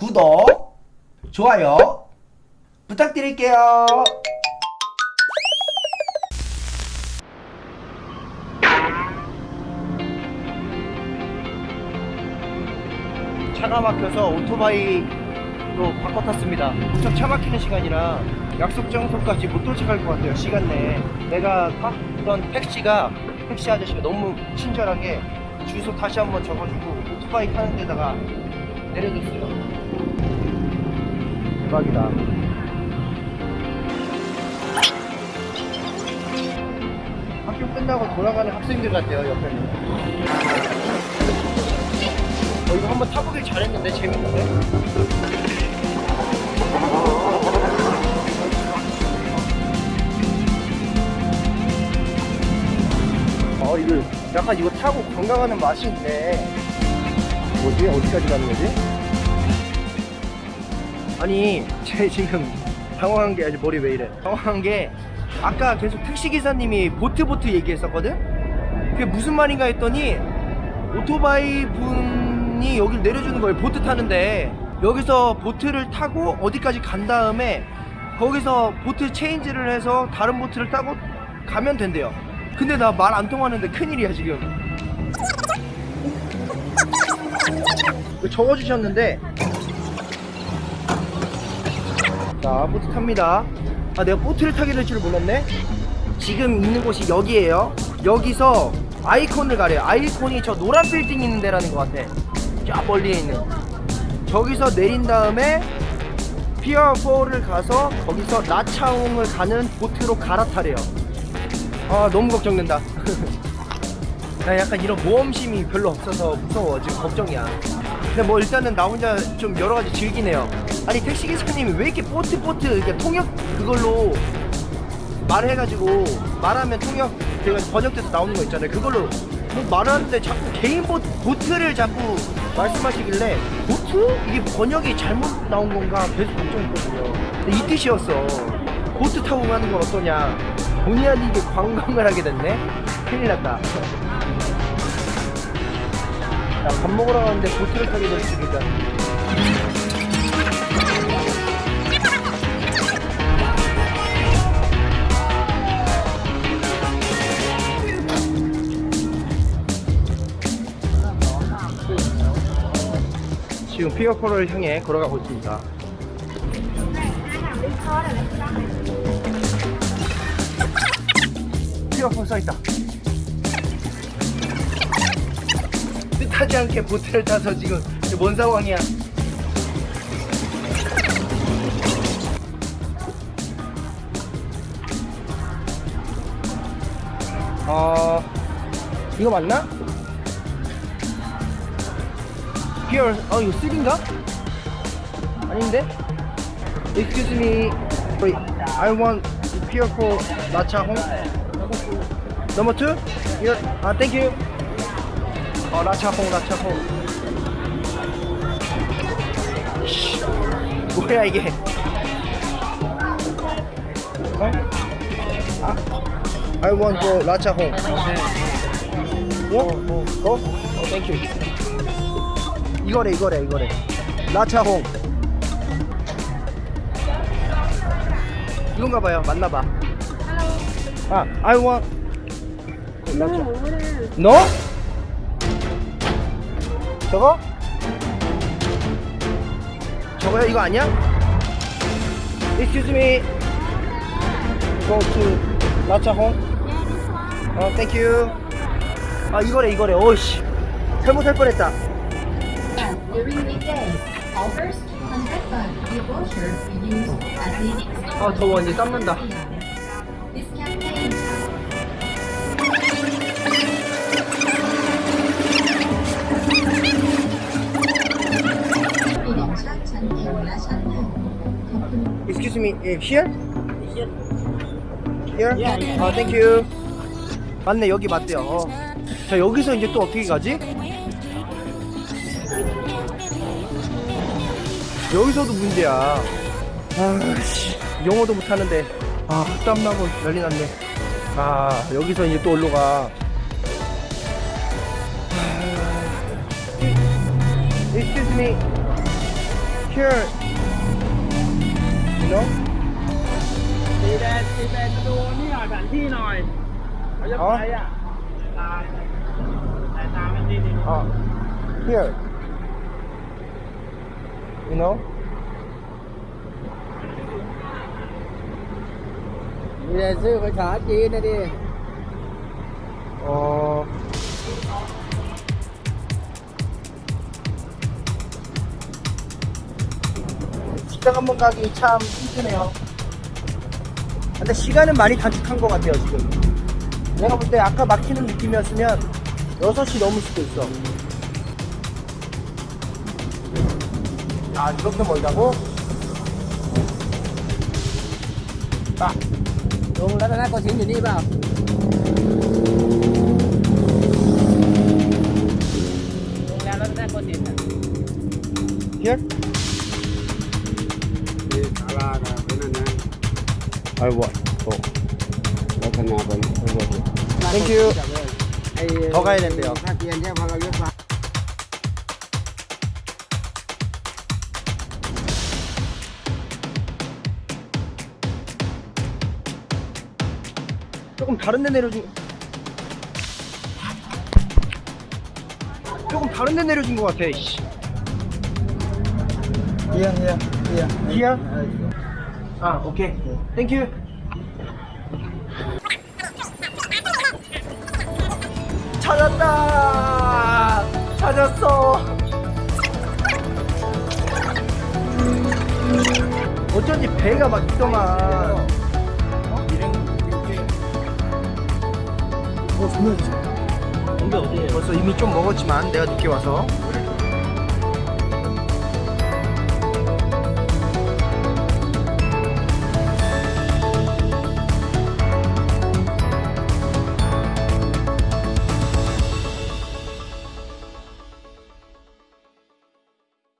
구독, 좋아요 부탁드릴게요. 차가 막혀서 오토바이로 바꿔 탔습니다. 무척 차 막히는 시간이라 약속 장소까지 못 도착할 것 같아요. 시간 내에. 내가 탔던 택시가 택시 아저씨가 너무 친절하게 주소 다시 한번 적어주고 오토바이 타는 데다가 내려줬어요. 대박이다. 학교 끝나고 돌아가는 학생들 같아요, 옆에는. 어, 이거 한번 타보길 잘했는데 재밌는데? 어 이거 약간 이거 타고 관광하는 맛이 있네 뭐지? 어디까지 가는 거지? 아니 제 지금 당황한 게 아주 머리 왜 이래 당황한 게 아까 계속 택시기사님이 보트 보트 얘기했었거든? 그게 무슨 말인가 했더니 오토바이 분이 여길 내려주는 거예요. 보트 타는데 여기서 보트를 타고 어디까지 간 다음에 거기서 보트 체인지를 해서 다른 보트를 타고 가면 된대요. 근데 나 말 안 통하는데 큰일이야 지금. 적어주셨는데 자 보트 탑니다. 아 내가 보트를 타게 될 줄 몰랐네. 지금 있는 곳이 여기에요. 여기서 아이콘을 가래요. 아이콘이 저 노란 빌딩 있는 데라는 것 같아. 저 멀리에 있는. 저기서 내린 다음에 피어 4를 가서 거기서 나차옹을 가는 보트로 갈아타래요. 아 너무 걱정된다. 나 약간 이런 모험심이 별로 없어서 무서워 지금 걱정이야. 근데 뭐 일단은 나 혼자 좀 여러 가지 즐기네요. 아니 택시 기사님이 왜 이렇게 보트 이렇게 통역 그걸로 말해가지고 말하면 통역 제가 번역돼서 나오는 거 있잖아요. 그걸로 뭐 말하는데 자꾸 개인 보트, 보트를 자꾸 말씀하시길래 보트? 이게 번역이 잘못 나온 건가 계속 걱정했거든요. 이 뜻이었어. 보트 타고 가는 건 어떠냐? 본의 아니게 관광을 하게 됐네. 큰일 났다. 자, 밥 먹으러 가는데 보트를 타게 될 줄이다. 지금 피어코를 향해 걸어가고 있습니다. 피어코 써있다. 뜻하지 않게 보트를 타서 지금 뭔 상황이야? 어 이거 맞나? 피어 어 이거 3인가? 아닌데? Excuse me Wait I want pier for 라차 홍 Number 2? Here 아 thank you 어 라차 홍 라차 홍 씨, 뭐야 이게 어? 아 I want for 라차 홍 뭐? 어? 어? 어 thank you 이거래 이거래 이거래 라차홍 이건가 봐요 맞나봐 아 I want 라차 너? 저거? 저거야 이거 아니야? Excuse me Go to 라차홍 어 thank you 아 이거래 이거래 오씨 잘못할 뻔했다 During weekdays, offers 200 baht via voucher be used at leading stores. 아 더워 이제 땀난다 Excuse me, eh, here? Here? 아, thank you. 맞네, 여기 맞대요. 어. 자, 여기서 이제 또 어떻게 가지? 여기서도 문제야. 아, 씨. 영어도 못하는데. 아, 땀나고 난리 났네. 아, 여기서 이제 또 올로 가. 아, Excuse me. here you know ตีแดงตีแดงดูนี่หน่อยแผนที่หน่อยเขาจะไปอ่ะตาแต่ตาไม่ดีดี 아 here you know มีแต่ซื้อภาษาจี 식당 한 번 가기 참 힘드네요 근데 시간은 많이 단축한 것 같아요 지금 내가 볼 때 아까 막히는 느낌이었으면 6시 넘을 수도 있어 아 이렇게 멀다고? 아, 我们来来来，过去你地吧。I want. 또. 그렇군요, 아버님. Thank you. 더 가야 된대요. 조금 다른 데 내려준 조금 다른 데 내려준 것 같아. 씨. Yeah, yeah, 아 오케이. 땡큐 찾았다. 찾았어. 어쩐지 배가 막 있더만. 어? 공배 어디에요? 벌써 이미 좀 먹었지만 내가 늦게 와서